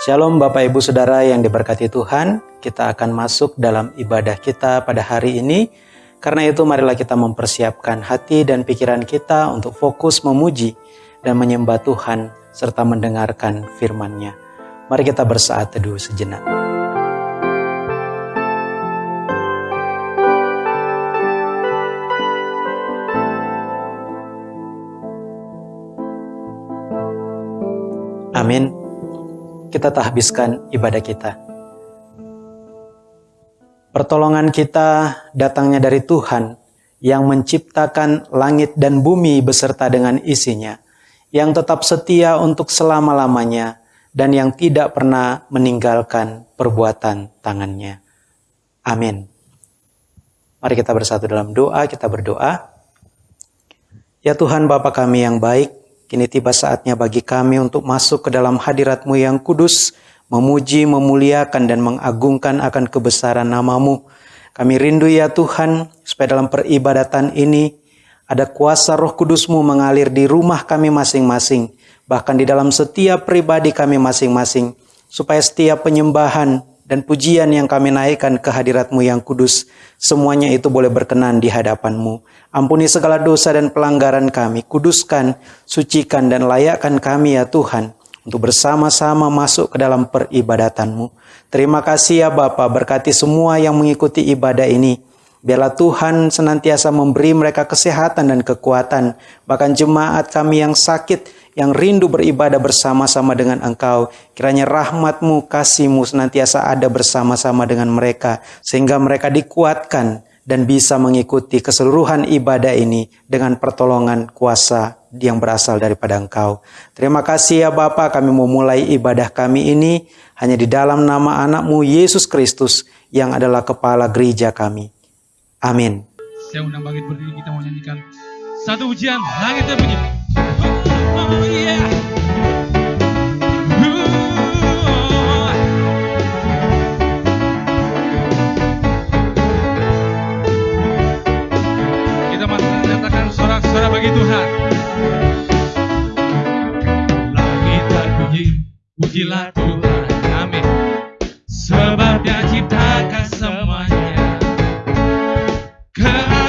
Shalom Bapak Ibu Saudara yang diberkati Tuhan, kita akan masuk dalam ibadah kita pada hari ini. Karena itu marilah kita mempersiapkan hati dan pikiran kita untuk fokus memuji dan menyembah Tuhan serta mendengarkan firman-Nya. Mari kita bersaat teduh sejenak. Kita tak habiskan ibadah kita. Pertolongan kita datangnya dari Tuhan yang menciptakan langit dan bumi beserta dengan isinya, yang tetap setia untuk selama-lamanya, dan yang tidak pernah meninggalkan perbuatan tangannya. Amin. Mari kita bersatu dalam doa, kita berdoa. Ya Tuhan Bapa kami yang baik, Kini tiba saatnya bagi kami untuk masuk ke dalam hadiratmu yang kudus, memuji, memuliakan, dan mengagungkan akan kebesaran namamu. Kami rindu ya Tuhan, supaya dalam peribadatan ini ada kuasa roh kudusmu mengalir di rumah kami masing-masing, bahkan di dalam setiap pribadi kami masing-masing, supaya setiap penyembahan dan pujian yang kami naikkan ke hadiratmu yang kudus, semuanya itu boleh berkenan di hadapanmu. Ampuni segala dosa dan pelanggaran kami, kuduskan, sucikan, dan layakkan kami ya Tuhan, untuk bersama-sama masuk ke dalam peribadatanmu. Terima kasih ya Bapa, berkati semua yang mengikuti ibadah ini. Biarlah Tuhan senantiasa memberi mereka kesehatan dan kekuatan, bahkan jemaat kami yang sakit, yang rindu beribadah bersama-sama dengan Engkau. Kiranya rahmatmu, kasihmu senantiasa ada bersama-sama dengan mereka. Sehingga mereka dikuatkan dan bisa mengikuti keseluruhan ibadah ini dengan pertolongan kuasa yang berasal daripada Engkau. Terima kasih ya Bapa, kami memulai ibadah kami ini hanya di dalam nama anakmu Yesus Kristus yang adalah kepala gereja kami. Amin. Saya undang bangkit berdiri kita mau nyanyikan satu ujian langitnya begini. Oh yeah. Menyatakan suara-suara bagi Tuhan. Langit Tuhan, amin. Sebab dia ciptakan semuanya. Cause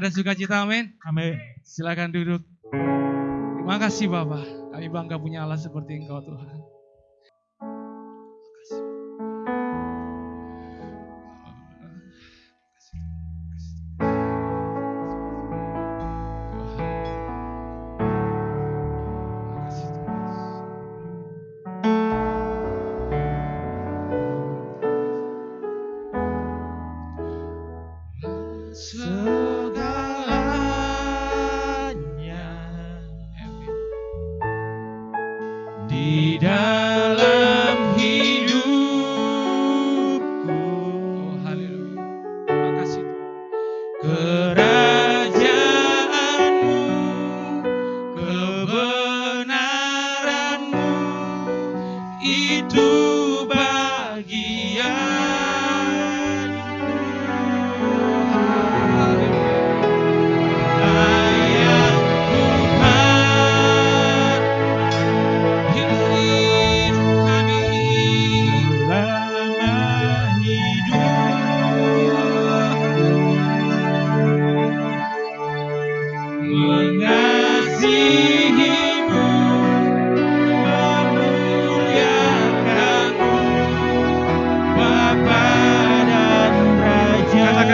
Ada sukacita, amin? Amin. Silakan duduk. Terima kasih Bapak. Kami bangga punya Allah seperti Engkau Tuhan.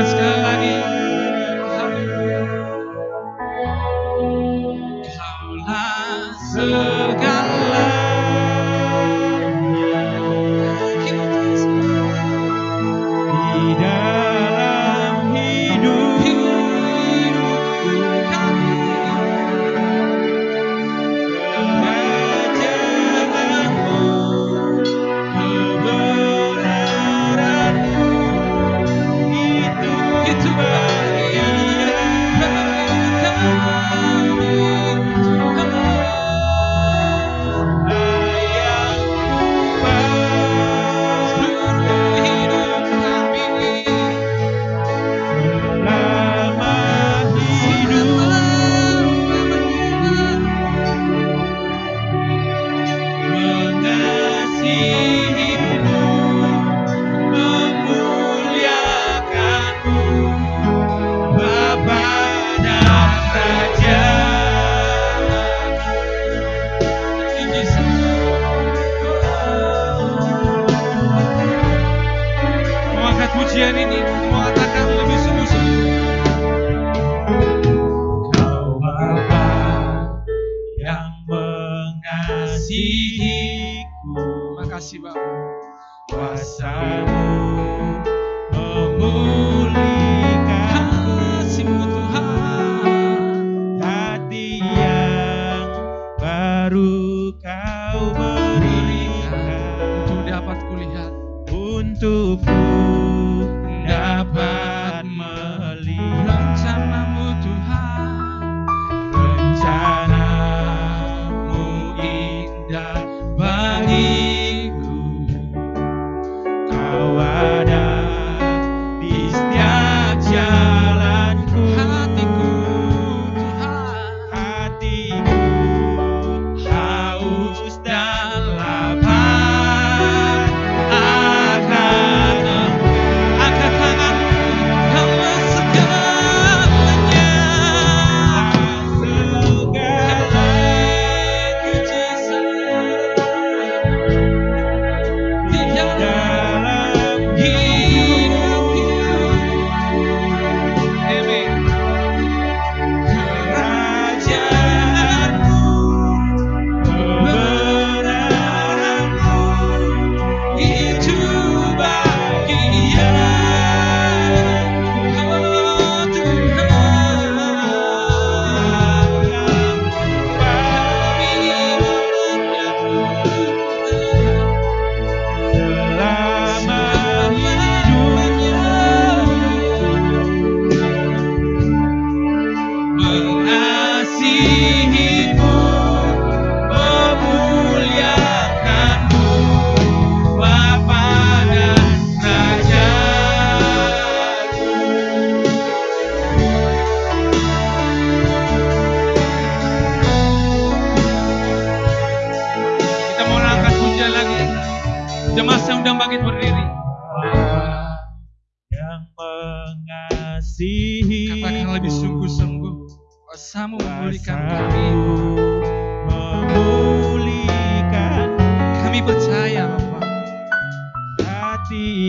Alaska.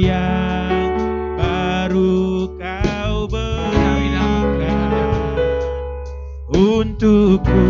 yang baru kau benarkan untukku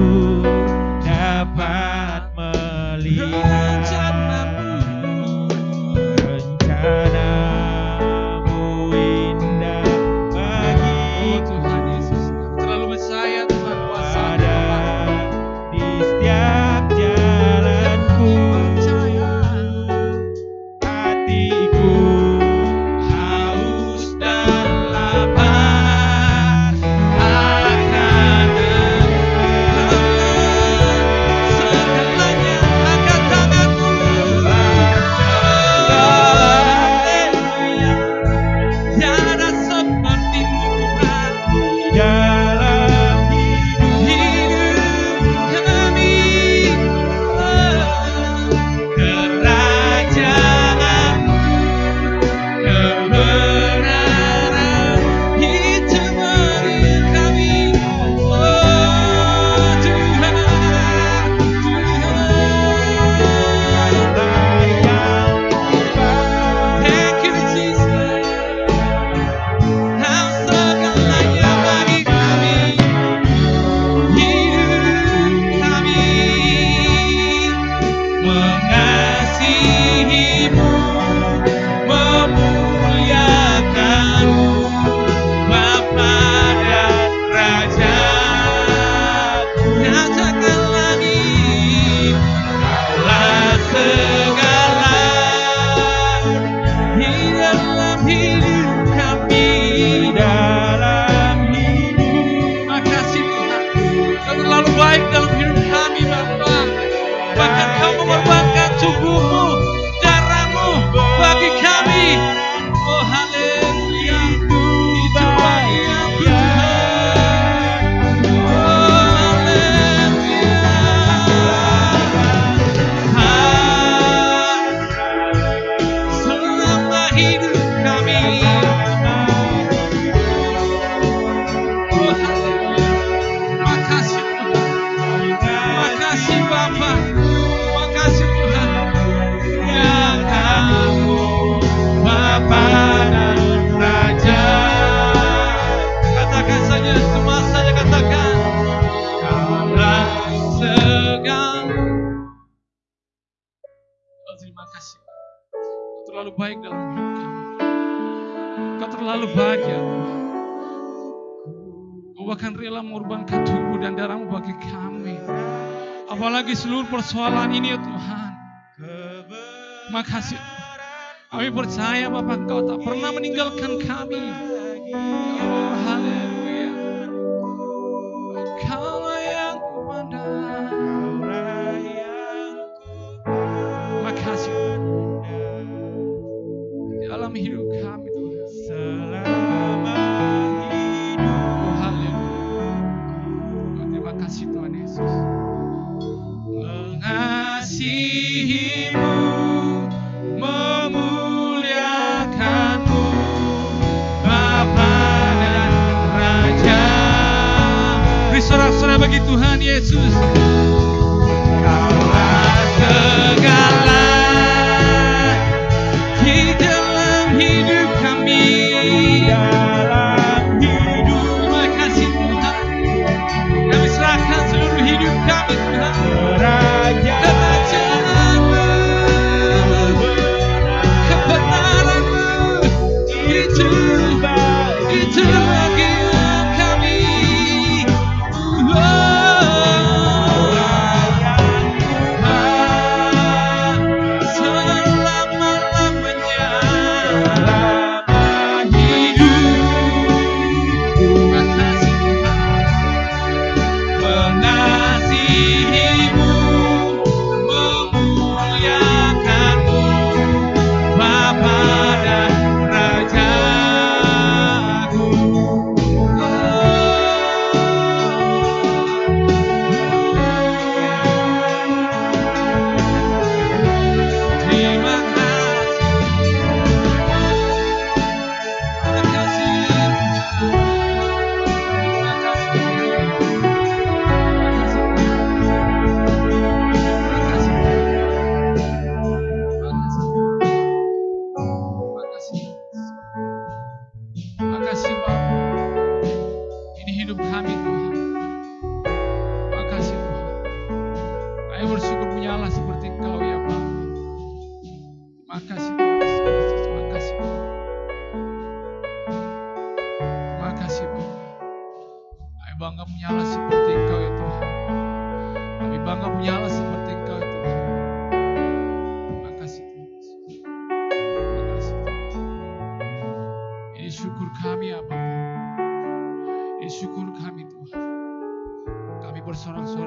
persoalan ini ya Tuhan. Makasih. Kami percaya Bapak Engkau tak pernah meninggalkan kami. Oh, haleluya.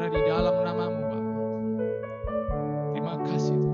Bersorak-sorai di dalam namamu Bapa. Terima kasih.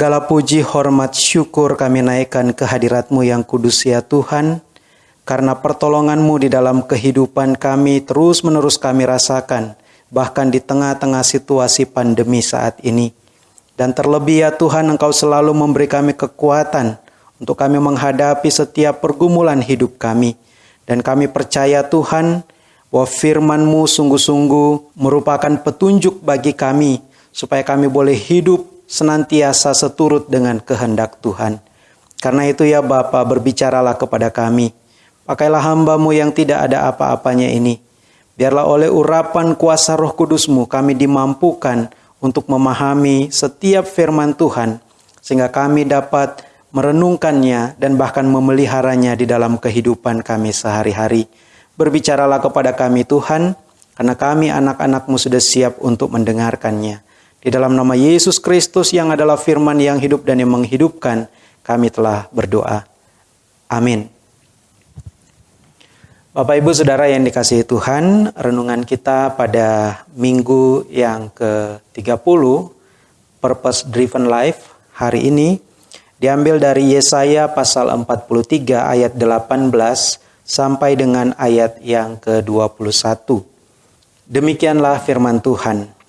Segala puji, hormat, syukur kami naikkan ke hadiratmu yang kudus ya Tuhan. Karena pertolonganmu di dalam kehidupan kami terus-menerus kami rasakan. Bahkan di tengah-tengah situasi pandemi saat ini. Dan terlebih ya Tuhan Engkau selalu memberi kami kekuatan untuk kami menghadapi setiap pergumulan hidup kami. Dan kami percaya Tuhan bahwa firman-Mu sungguh-sungguh merupakan petunjuk bagi kami supaya kami boleh hidup senantiasa seturut dengan kehendak Tuhan. Karena itu ya Bapa berbicaralah kepada kami. Pakailah hambamu yang tidak ada apa-apanya ini. Biarlah oleh urapan kuasa roh kudusmu kami dimampukan untuk memahami setiap firman Tuhan. Sehingga kami dapat merenungkannya dan bahkan memeliharanya di dalam kehidupan kami sehari-hari. Berbicaralah kepada kami Tuhan, karena kami anak-anakmu sudah siap untuk mendengarkannya. Di dalam nama Yesus Kristus yang adalah firman yang hidup dan yang menghidupkan, kami telah berdoa. Amin. Bapak Ibu Saudara yang dikasihi Tuhan, renungan kita pada minggu yang ke-30, Purpose Driven Life, hari ini diambil dari Yesaya pasal 43 ayat 18 sampai dengan ayat yang ke-21. Demikianlah firman Tuhan.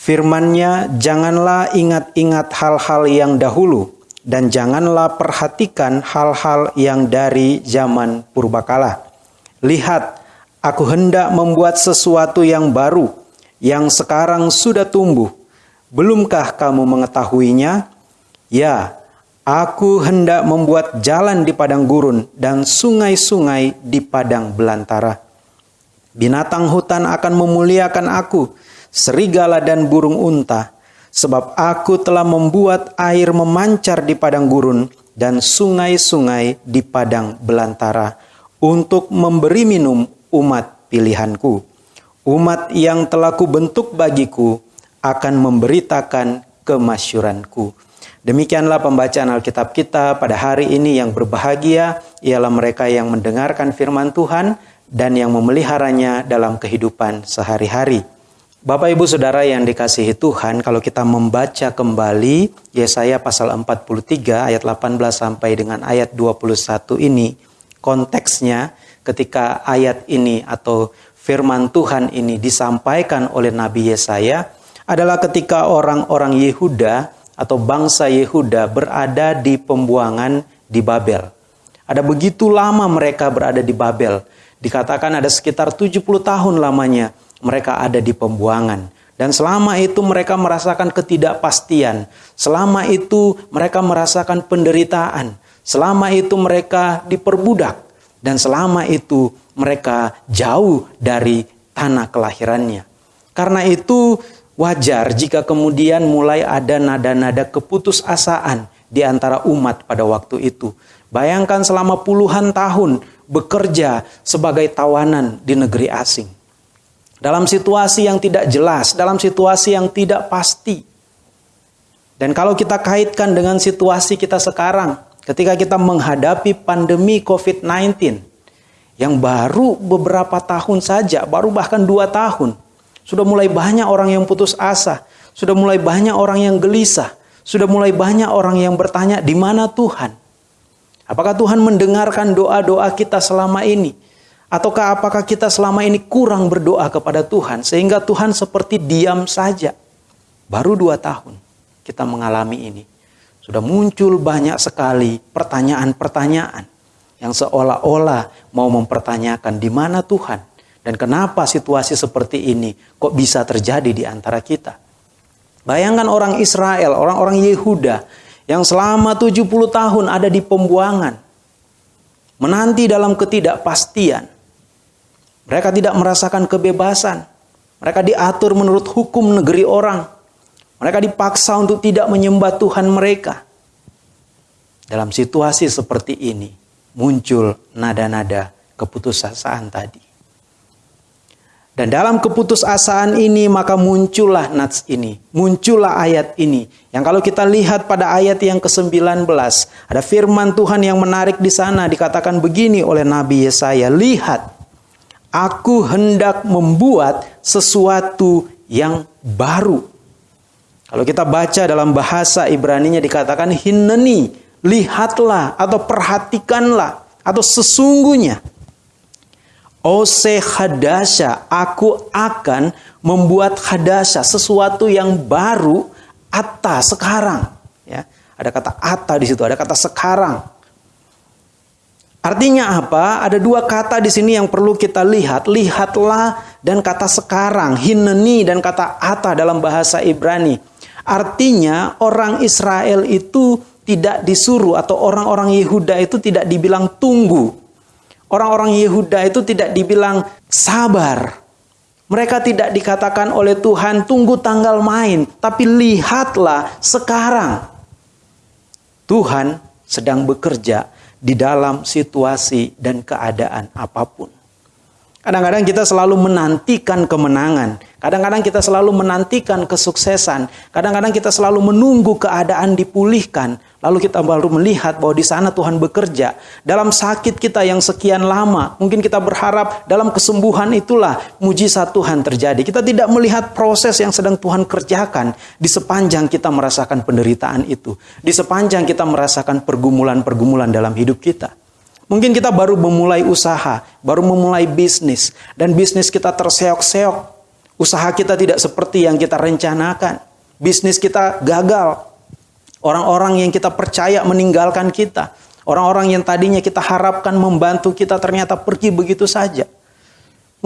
Firmannya, janganlah ingat-ingat hal-hal yang dahulu, dan janganlah perhatikan hal-hal yang dari zaman purbakala. Lihat, aku hendak membuat sesuatu yang baru, yang sekarang sudah tumbuh. Belumkah kamu mengetahuinya? Ya, aku hendak membuat jalan di padang gurun dan sungai-sungai di padang belantara. Binatang hutan akan memuliakan aku, serigala dan burung unta, sebab aku telah membuat air memancar di padang gurun dan sungai-sungai di padang belantara untuk memberi minum umat pilihanku. Umat yang telah kubentuk bagiku akan memberitakan kemasyuranku. Demikianlah pembacaan Alkitab kita pada hari ini yang berbahagia ialah mereka yang mendengarkan firman Tuhan dan yang memeliharanya dalam kehidupan sehari-hari. Bapak Ibu Saudara yang dikasihi Tuhan, kalau kita membaca kembali Yesaya pasal 43 ayat 18 sampai dengan ayat 21 ini, konteksnya ketika ayat ini atau firman Tuhan ini disampaikan oleh Nabi Yesaya adalah ketika orang-orang Yehuda atau bangsa Yehuda berada di pembuangan di Babel. Ada begitu lama mereka berada di Babel. Dikatakan ada sekitar 70 tahun lamanya mereka ada di pembuangan. Dan selama itu mereka merasakan ketidakpastian. Selama itu mereka merasakan penderitaan. Selama itu mereka diperbudak. Dan selama itu mereka jauh dari tanah kelahirannya. Karena itu wajar jika kemudian mulai ada nada-nada keputusasaan di antara umat pada waktu itu. Bayangkan selama puluhan tahun bekerja sebagai tawanan di negeri asing. Dalam situasi yang tidak jelas, dalam situasi yang tidak pasti. Dan kalau kita kaitkan dengan situasi kita sekarang, ketika kita menghadapi pandemi COVID-19 yang baru beberapa tahun saja, baru bahkan dua tahun, sudah mulai banyak orang yang putus asa, sudah mulai banyak orang yang gelisah, sudah mulai banyak orang yang bertanya, di mana Tuhan? Apakah Tuhan mendengarkan doa-doa kita selama ini? Ataukah apakah kita selama ini kurang berdoa kepada Tuhan sehingga Tuhan seperti diam saja? Baru dua tahun kita mengalami ini. Sudah muncul banyak sekali pertanyaan-pertanyaan yang seolah-olah mau mempertanyakan di mana Tuhan dan kenapa situasi seperti ini kok bisa terjadi di antara kita. Bayangkan orang Israel, orang-orang Yehuda yang selama 70 tahun ada di pembuangan. Menanti dalam ketidakpastian mereka tidak merasakan kebebasan. Mereka diatur menurut hukum negeri orang. Mereka dipaksa untuk tidak menyembah Tuhan mereka. Dalam situasi seperti ini, muncul nada-nada keputusasaan tadi. Dan dalam keputusasaan ini maka muncullah nats ini, muncullah ayat ini. Yang kalau kita lihat pada ayat yang ke-19, ada firman Tuhan yang menarik di sana dikatakan begini oleh Nabi Yesaya, "Lihat, Aku hendak membuat sesuatu yang baru. Kalau kita baca dalam bahasa Ibrani-nya dikatakan hineni, lihatlah atau perhatikanlah atau sesungguhnya. Ose hadasya, aku akan membuat hadasya, sesuatu yang baru atas sekarang. Ya, ada kata ata di situ, ada kata sekarang. Artinya apa? Ada dua kata di sini yang perlu kita lihat. Lihatlah dan kata sekarang. Hineni dan kata ata dalam bahasa Ibrani. Artinya orang Israel itu tidak disuruh atau orang-orang Yehuda itu tidak dibilang tunggu. Orang-orang Yehuda itu tidak dibilang sabar. Mereka tidak dikatakan oleh Tuhan tunggu tanggal main. Tapi lihatlah sekarang. Tuhan sedang bekerja di dalam situasi dan keadaan apa pun. Kadang-kadang kita selalu menantikan kemenangan. Kadang-kadang kita selalu menantikan kesuksesan. Kadang-kadang kita selalu menunggu keadaan dipulihkan. Lalu kita baru melihat bahwa di sana Tuhan bekerja. Dalam sakit kita yang sekian lama, mungkin kita berharap dalam kesembuhan itulah mujizat Tuhan terjadi. Kita tidak melihat proses yang sedang Tuhan kerjakan di sepanjang kita merasakan penderitaan itu. Di sepanjang kita merasakan pergumulan-pergumulan dalam hidup kita. Mungkin kita baru memulai usaha, baru memulai bisnis, dan bisnis kita terseok-seok. Usaha kita tidak seperti yang kita rencanakan. Bisnis kita gagal. Orang-orang yang kita percaya meninggalkan kita. Orang-orang yang tadinya kita harapkan membantu kita ternyata pergi begitu saja.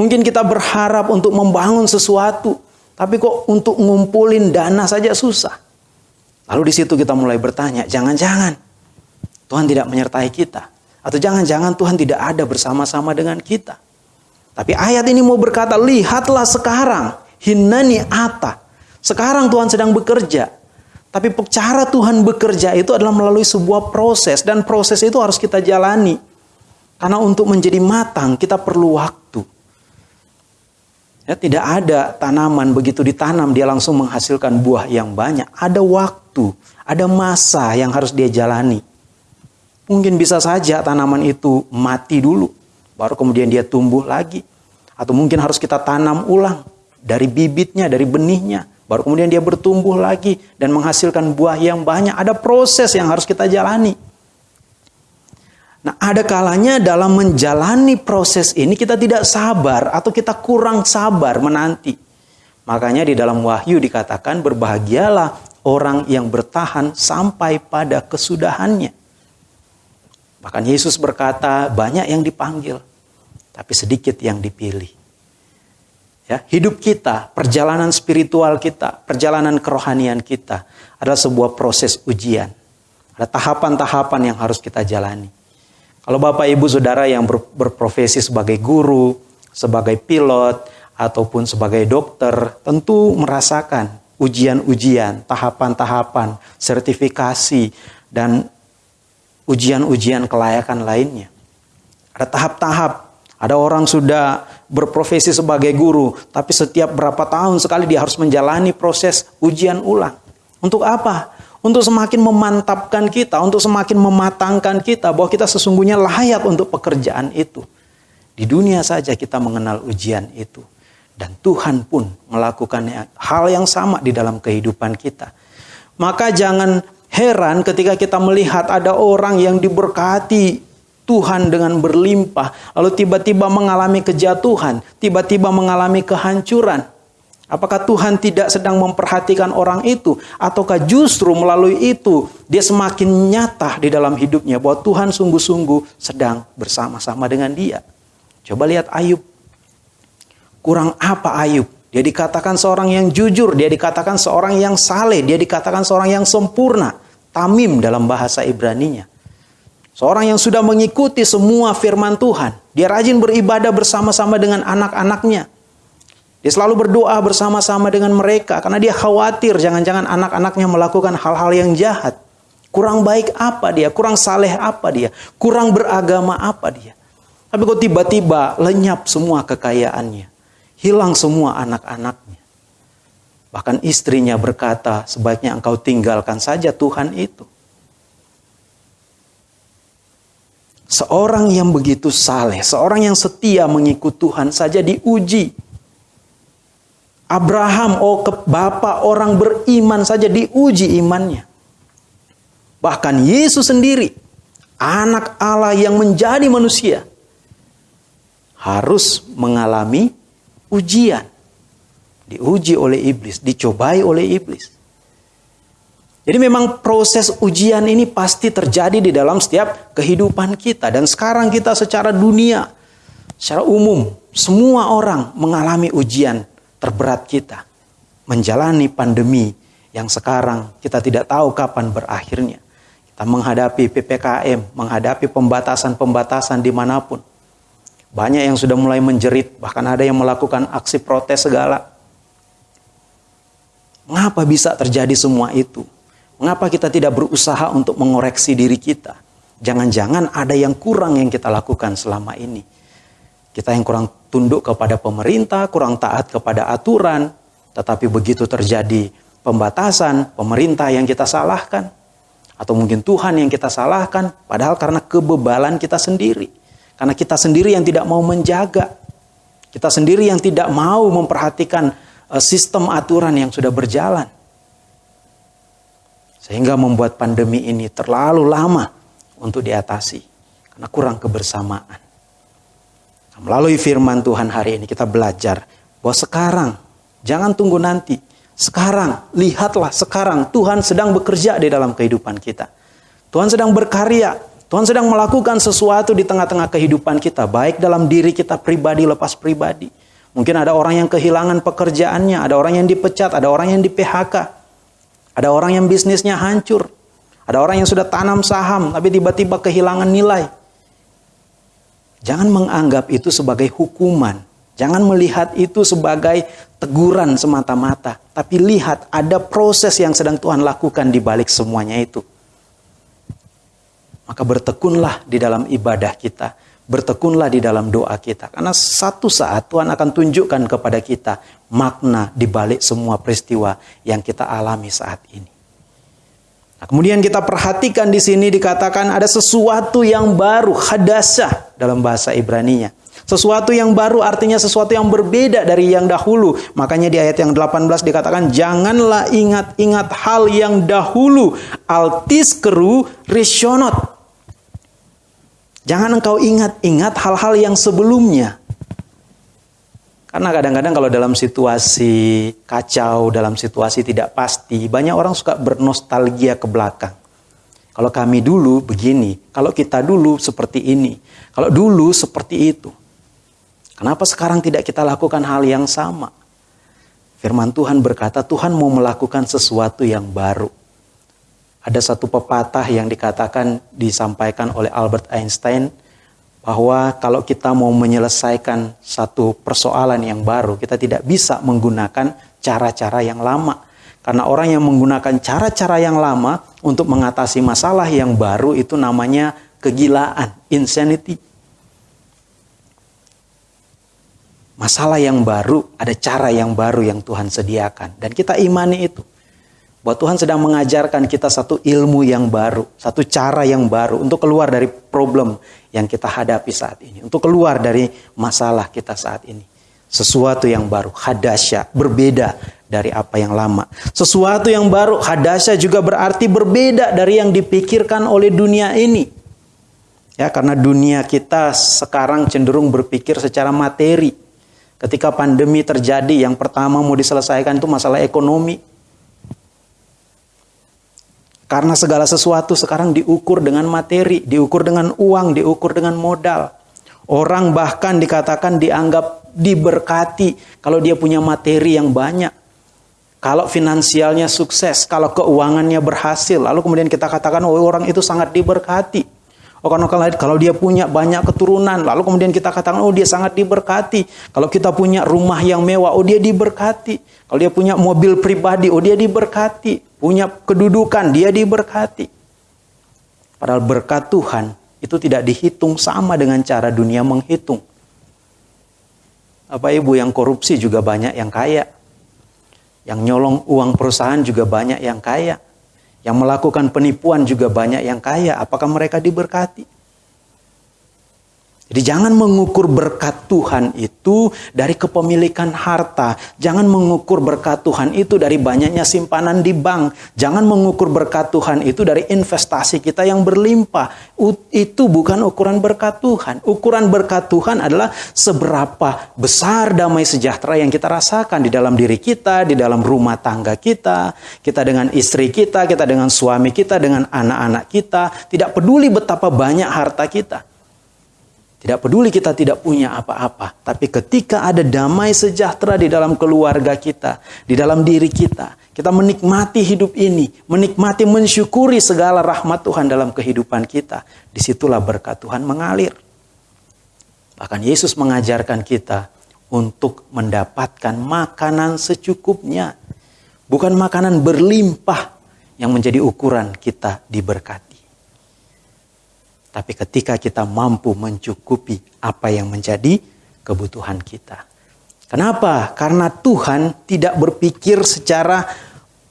Mungkin kita berharap untuk membangun sesuatu, tapi kok untuk ngumpulin dana saja susah. Lalu di situ kita mulai bertanya, jangan-jangan Tuhan tidak menyertai kita. Atau jangan-jangan Tuhan tidak ada bersama-sama dengan kita. Tapi ayat ini mau berkata, lihatlah sekarang, hinani ata. Sekarang Tuhan sedang bekerja. Tapi cara Tuhan bekerja itu adalah melalui sebuah proses. Dan proses itu harus kita jalani. Karena untuk menjadi matang kita perlu waktu. Ya, tidak ada tanaman begitu ditanam dia langsung menghasilkan buah yang banyak. Ada waktu, ada masa yang harus dia jalani. Mungkin bisa saja tanaman itu mati dulu, baru kemudian dia tumbuh lagi. Atau mungkin harus kita tanam ulang dari bibitnya, dari benihnya, baru kemudian dia bertumbuh lagi dan menghasilkan buah yang banyak. Ada proses yang harus kita jalani. Nah, ada kalanya dalam menjalani proses ini kita tidak sabar atau kita kurang sabar menanti. Makanya di dalam Wahyu dikatakan berbahagialah orang yang bertahan sampai pada kesudahannya. Bahkan Yesus berkata, banyak yang dipanggil, tapi sedikit yang dipilih. Ya, hidup kita, perjalanan spiritual kita, perjalanan kerohanian kita adalah sebuah proses ujian. Ada tahapan-tahapan yang harus kita jalani. Kalau Bapak Ibu Saudara yang ber, berprofesi sebagai guru, sebagai pilot, ataupun sebagai dokter, tentu merasakan ujian-ujian, tahapan-tahapan, sertifikasi, dan ujian-ujian kelayakan lainnya. Ada tahap-tahap. Ada orang sudah berprofesi sebagai guru, tapi setiap berapa tahun sekali dia harus menjalani proses ujian ulang. Untuk apa? Untuk semakin memantapkan kita, untuk semakin mematangkan kita bahwa kita sesungguhnya layak untuk pekerjaan itu. Di dunia saja kita mengenal ujian itu. Dan Tuhan pun melakukan hal yang sama di dalam kehidupan kita. Maka jangan heran ketika kita melihat ada orang yang diberkati Tuhan dengan berlimpah, lalu tiba-tiba mengalami kejatuhan, tiba-tiba mengalami kehancuran. Apakah Tuhan tidak sedang memperhatikan orang itu, ataukah justru melalui itu dia semakin nyata di dalam hidupnya bahwa Tuhan sungguh-sungguh sedang bersama-sama dengan dia? Coba lihat Ayub. Kurang apa Ayub? Dia dikatakan seorang yang jujur, dia dikatakan seorang yang saleh, dia dikatakan seorang yang sempurna, tamim dalam bahasa Ibraninya. Seorang yang sudah mengikuti semua firman Tuhan. Dia rajin beribadah bersama-sama dengan anak-anaknya. Dia selalu berdoa bersama-sama dengan mereka karena dia khawatir jangan-jangan anak-anaknya melakukan hal-hal yang jahat. Kurang baik apa dia? Kurang saleh apa dia? Kurang beragama apa dia? Tapi kok tiba-tiba lenyap semua kekayaannya. Hilang semua anak-anaknya. Bahkan istrinya berkata, sebaiknya engkau tinggalkan saja Tuhan itu. Seorang yang begitu saleh, seorang yang setia mengikut Tuhan saja diuji. Abraham, oh ke bapak orang beriman saja diuji imannya. Bahkan Yesus sendiri, anak Allah yang menjadi manusia, harus mengalami ujian. Diuji oleh iblis, dicobai oleh iblis. Jadi memang proses ujian ini pasti terjadi di dalam setiap kehidupan kita. Dan sekarang kita secara dunia, secara umum, semua orang mengalami ujian terberat kita. Menjalani pandemi yang sekarang kita tidak tahu kapan berakhirnya. Kita menghadapi PPKM, menghadapi pembatasan-pembatasan di mana pun. Banyak yang sudah mulai menjerit, bahkan ada yang melakukan aksi protes segala. Mengapa bisa terjadi semua itu? Mengapa kita tidak berusaha untuk mengoreksi diri kita? Jangan-jangan ada yang kurang yang kita lakukan selama ini. Kita yang kurang tunduk kepada pemerintah, kurang taat kepada aturan, tetapi begitu terjadi pembatasan, pemerintah yang kita salahkan, atau mungkin Tuhan yang kita salahkan, padahal karena kebebalan kita sendiri. Karena kita sendiri yang tidak mau menjaga. Kita sendiri yang tidak mau memperhatikan sistem aturan yang sudah berjalan. Sehingga membuat pandemi ini terlalu lama untuk diatasi. Karena kurang kebersamaan. Melalui firman Tuhan hari ini kita belajar bahwa sekarang, jangan tunggu nanti. Sekarang, lihatlah sekarang Tuhan sedang bekerja di dalam kehidupan kita. Tuhan sedang berkarya Tuhan sedang melakukan sesuatu di tengah-tengah kehidupan kita, baik dalam diri kita pribadi lepas pribadi. Mungkin ada orang yang kehilangan pekerjaannya, ada orang yang dipecat, ada orang yang di PHK, ada orang yang bisnisnya hancur, ada orang yang sudah tanam saham tapi tiba-tiba kehilangan nilai. Jangan menganggap itu sebagai hukuman. Jangan melihat itu sebagai teguran semata-mata, tapi lihat ada proses yang sedang Tuhan lakukan di balik semuanya itu. Maka bertekunlah di dalam ibadah kita. Bertekunlah di dalam doa kita. Karena satu saat Tuhan akan tunjukkan kepada kita makna di balik semua peristiwa yang kita alami saat ini. Nah, kemudian kita perhatikan di sini dikatakan ada sesuatu yang baru, hadasah dalam bahasa Ibrani-nya. Sesuatu yang baru artinya sesuatu yang berbeda dari yang dahulu. Makanya di ayat yang 18 dikatakan janganlah ingat-ingat hal yang dahulu. Altis keru risionot. Jangan engkau ingat-ingat hal-hal yang sebelumnya. Karena kadang-kadang kalau dalam situasi kacau, dalam situasi tidak pasti, banyak orang suka bernostalgia ke belakang. Kalau kami dulu begini, kalau kita dulu seperti ini, kalau dulu seperti itu. Kenapa sekarang tidak kita lakukan hal yang sama? Firman Tuhan berkata, Tuhan mau melakukan sesuatu yang baru. Ada satu pepatah yang dikatakan disampaikan oleh Albert Einstein bahwa kalau kita mau menyelesaikan satu persoalan yang baru, kita tidak bisa menggunakan cara-cara yang lama. Karena orang yang menggunakan cara-cara yang lama untuk mengatasi masalah yang baru itu namanya kegilaan, insanity. masalah yang baru, ada cara yang baru yang Tuhan sediakan. Dan kita imani itu. Bahwa Tuhan sedang mengajarkan kita satu ilmu yang baru, satu cara yang baru untuk keluar dari problem yang kita hadapi saat ini. Untuk keluar dari masalah kita saat ini. Sesuatu yang baru, hadasya, berbeda dari apa yang lama. Sesuatu yang baru, hadasya juga berarti berbeda dari yang dipikirkan oleh dunia ini. Ya, karena dunia kita sekarang cenderung berpikir secara materi. Ketika pandemi terjadi, yang pertama mau diselesaikan itu masalah ekonomi. Karena segala sesuatu sekarang diukur dengan materi, diukur dengan uang, diukur dengan modal. Orang bahkan dikatakan dianggap diberkati kalau dia punya materi yang banyak. Kalau finansialnya sukses, kalau keuangannya berhasil, lalu kemudian kita katakan oh orang itu sangat diberkati. Lain kalau dia punya banyak keturunan, lalu kemudian kita katakan oh dia sangat diberkati. Kalau kita punya rumah yang mewah, oh dia diberkati. Kalau dia punya mobil pribadi, oh dia diberkati. Punya kedudukan, dia diberkati. Padahal berkat Tuhan itu tidak dihitung sama dengan cara dunia menghitung. Apa ibu yang korupsi juga banyak yang kaya. Yang nyolong uang perusahaan juga banyak yang kaya. Yang melakukan penipuan juga banyak yang kaya. Apakah mereka diberkati? Jadi jangan mengukur berkat Tuhan itu dari kepemilikan harta. Jangan mengukur berkat Tuhan itu dari banyaknya simpanan di bank. Jangan mengukur berkat Tuhan itu dari investasi kita yang berlimpah. Itu bukan ukuran berkat Tuhan. Ukuran berkat Tuhan adalah seberapa besar damai sejahtera yang kita rasakan di dalam diri kita, di dalam rumah tangga kita, kita dengan istri kita, kita dengan suami kita, dengan anak-anak kita. Tidak peduli betapa banyak harta kita. Tidak peduli kita tidak punya apa-apa, tapi ketika ada damai sejahtera di dalam keluarga kita, di dalam diri kita, kita menikmati hidup ini, menikmati mensyukuri segala rahmat Tuhan dalam kehidupan kita, di situlah berkat Tuhan mengalir. Bahkan Yesus mengajarkan kita untuk mendapatkan makanan secukupnya, bukan makanan berlimpah yang menjadi ukuran kita diberkati. Tapi ketika kita mampu mencukupi apa yang menjadi kebutuhan kita. Kenapa? Karena Tuhan tidak berpikir secara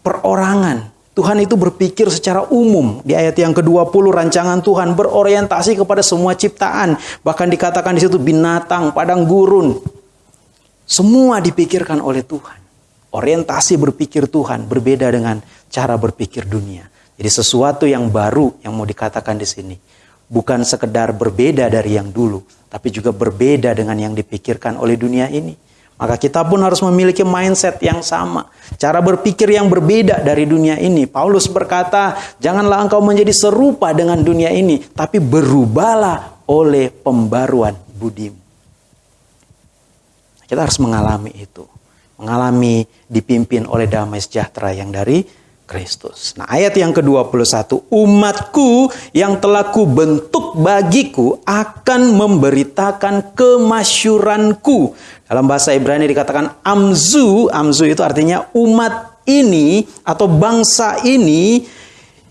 perorangan. Tuhan itu berpikir secara umum. Di ayat yang ke-20 rancangan Tuhan berorientasi kepada semua ciptaan. Bahkan dikatakan di situ binatang, padang gurun. Semua dipikirkan oleh Tuhan. Orientasi berpikir Tuhan berbeda dengan cara berpikir dunia. Jadi sesuatu yang baru yang mau dikatakan di sini bukan sekedar berbeda dari yang dulu, tapi juga berbeda dengan yang dipikirkan oleh dunia ini. Maka kita pun harus memiliki mindset yang sama. Cara berpikir yang berbeda dari dunia ini. Paulus berkata, janganlah engkau menjadi serupa dengan dunia ini. Tapi berubahlah oleh pembaruan budimu. Kita harus mengalami itu. Mengalami dipimpin oleh damai sejahtera yang dari Kristus. Nah ayat yang ke-21, umatku yang telah kubentuk bagiku akan memberitakan kemasyuranku. Dalam bahasa Ibrani dikatakan amzu, amzu itu artinya umat ini atau bangsa ini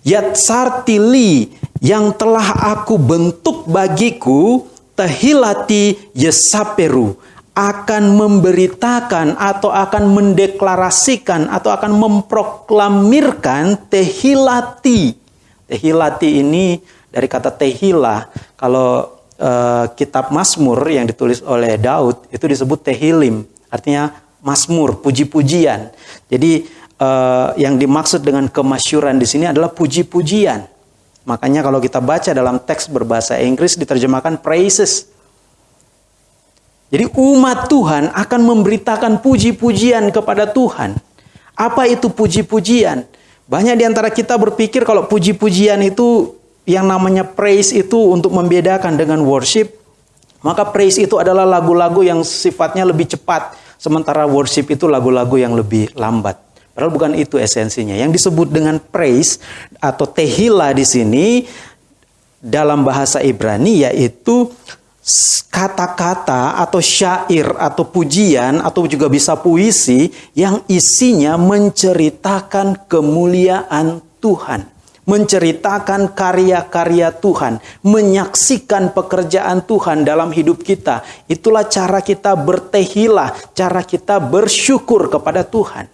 yatsartili yang telah aku bentuk bagiku tehilati yesaperu akan memberitakan atau akan mendeklarasikan atau akan memproklamirkan tehilati. Tehilati ini dari kata tehila. Kalau uh, kitab Mazmur yang ditulis oleh Daud itu disebut tehilim, artinya Mazmur, puji-pujian. Jadi uh, yang dimaksud dengan kemasyuran di sini adalah puji-pujian. Makanya kalau kita baca dalam teks berbahasa Inggris diterjemahkan praises jadi umat Tuhan akan memberitakan puji-pujian kepada Tuhan. Apa itu puji-pujian? Banyak di antara kita berpikir kalau puji-pujian itu yang namanya praise itu untuk membedakan dengan worship. Maka praise itu adalah lagu-lagu yang sifatnya lebih cepat. Sementara worship itu lagu-lagu yang lebih lambat. Padahal bukan itu esensinya. Yang disebut dengan praise atau tehila di sini dalam bahasa Ibrani yaitu kata-kata atau syair atau pujian atau juga bisa puisi yang isinya menceritakan kemuliaan Tuhan, menceritakan karya-karya Tuhan, menyaksikan pekerjaan Tuhan dalam hidup kita. Itulah cara kita bertehilah, cara kita bersyukur kepada Tuhan.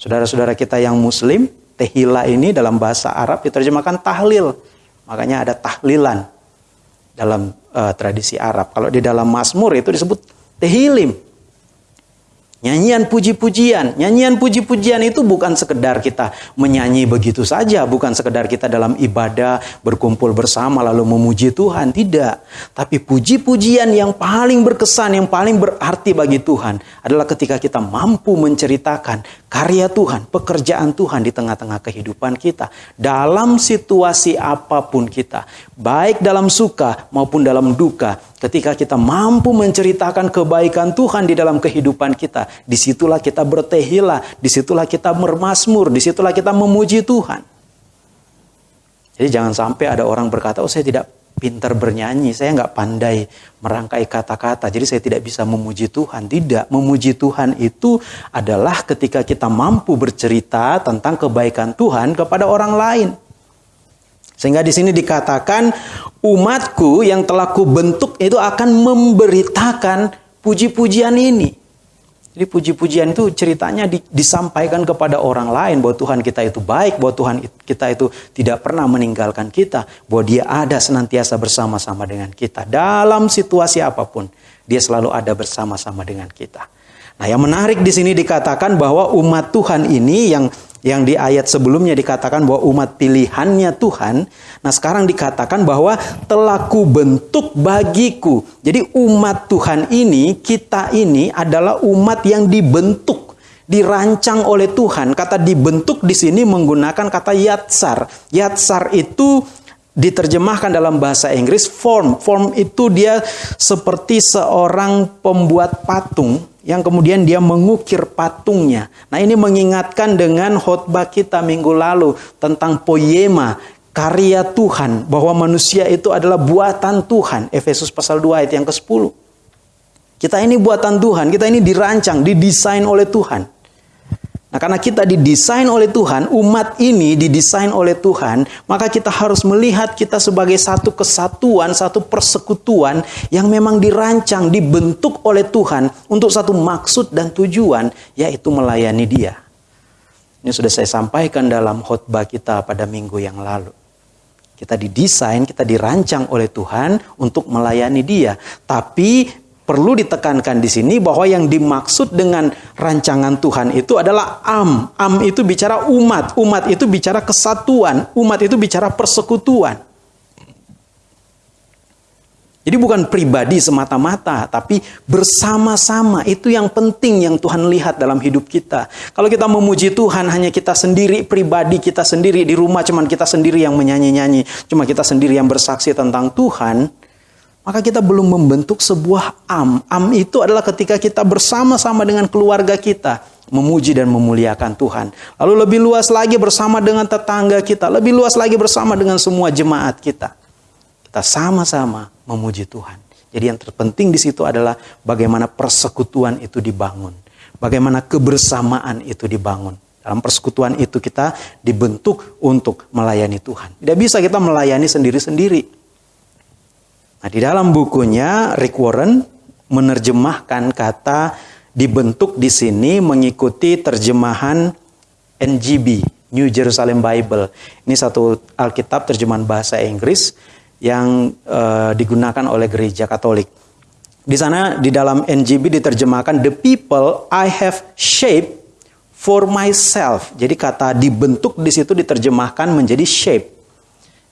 Saudara-saudara kita yang muslim, tehila ini dalam bahasa Arab diterjemahkan tahlil. Makanya ada tahlilan dalam uh, tradisi Arab. Kalau di dalam Mazmur itu disebut tehilim. Nyanyian puji-pujian, nyanyian puji-pujian itu bukan sekedar kita menyanyi begitu saja, bukan sekedar kita dalam ibadah berkumpul bersama lalu memuji Tuhan, tidak. Tapi puji-pujian yang paling berkesan, yang paling berarti bagi Tuhan adalah ketika kita mampu menceritakan karya Tuhan, pekerjaan Tuhan di tengah-tengah kehidupan kita dalam situasi apa pun kita, baik dalam suka maupun dalam duka, Ketika kita mampu menceritakan kebaikan Tuhan di dalam kehidupan kita, di situlah kita bertehila, di situlah kita bermasmur, di situlah kita memuji Tuhan. Jadi jangan sampai ada orang berkata, oh saya tidak pintar bernyanyi, saya nggak pandai merangkai kata-kata, jadi saya tidak bisa memuji Tuhan. Tidak, memuji Tuhan itu adalah ketika kita mampu bercerita tentang kebaikan Tuhan kepada orang lain. Sehingga di sini dikatakan umatku yang telah kubentuk itu akan memberitakan puji-pujian ini. Jadi puji-pujian itu ceritanya di, disampaikan kepada orang lain bahwa Tuhan kita itu baik, bahwa Tuhan kita itu tidak pernah meninggalkan kita, bahwa Dia ada senantiasa bersama-sama dengan kita dalam situasi apa pun. Dia selalu ada bersama-sama dengan kita. Nah, yang menarik di sini dikatakan bahwa umat Tuhan ini yang yang di ayat sebelumnya dikatakan bahwa umat pilihannya Tuhan, nah sekarang dikatakan bahwa telah kubentuk bagiku. Jadi umat Tuhan ini, kita ini adalah umat yang dibentuk, dirancang oleh Tuhan. Kata dibentuk di sini menggunakan kata yatsar. Yatsar itu diterjemahkan dalam bahasa Inggris form. Form itu dia seperti seorang pembuat patung yang kemudian dia mengukir patungnya. Nah ini mengingatkan dengan khotbah kita minggu lalu tentang poema, karya Tuhan, bahwa manusia itu adalah buatan Tuhan. Efesus pasal 2 ayat yang ke-10. Kita ini buatan Tuhan, kita ini dirancang, didesain oleh Tuhan. Nah, karena kita didesain oleh Tuhan, umat ini didesain oleh Tuhan, maka kita harus melihat kita sebagai satu kesatuan, satu persekutuan yang memang dirancang, dibentuk oleh Tuhan untuk satu maksud dan tujuan, yaitu melayani Dia. Ini sudah saya sampaikan dalam khotbah kita pada minggu yang lalu. Kita didesain, kita dirancang oleh Tuhan untuk melayani Dia, tapi perlu ditekankan di sini bahwa yang dimaksud dengan rancangan Tuhan itu adalah am. Am itu bicara umat, umat itu bicara kesatuan, umat itu bicara persekutuan. Jadi bukan pribadi semata-mata, tapi bersama-sama. Itu yang penting yang Tuhan lihat dalam hidup kita. Kalau kita memuji Tuhan hanya kita sendiri, pribadi kita sendiri, di rumah cuman kita sendiri yang menyanyi-nyanyi, cuma kita sendiri yang bersaksi tentang Tuhan, maka kita belum membentuk sebuah am. Am itu adalah ketika kita bersama-sama dengan keluarga kita memuji dan memuliakan Tuhan. Lalu lebih luas lagi bersama dengan tetangga kita, lebih luas lagi bersama dengan semua jemaat kita. Kita sama-sama memuji Tuhan. Jadi yang terpenting di situ adalah bagaimana persekutuan itu dibangun. Bagaimana kebersamaan itu dibangun. Dalam persekutuan itu kita dibentuk untuk melayani Tuhan. Tidak bisa kita melayani sendiri-sendiri. Nah, di dalam bukunya Rick Warren menerjemahkan kata dibentuk di sini mengikuti terjemahan NGB, New Jerusalem Bible. Ini satu Alkitab terjemahan bahasa Inggris yang uh, digunakan oleh gereja Katolik. Di sana di dalam NGB diterjemahkan the people I have shaped for myself. Jadi kata dibentuk di situ diterjemahkan menjadi shape.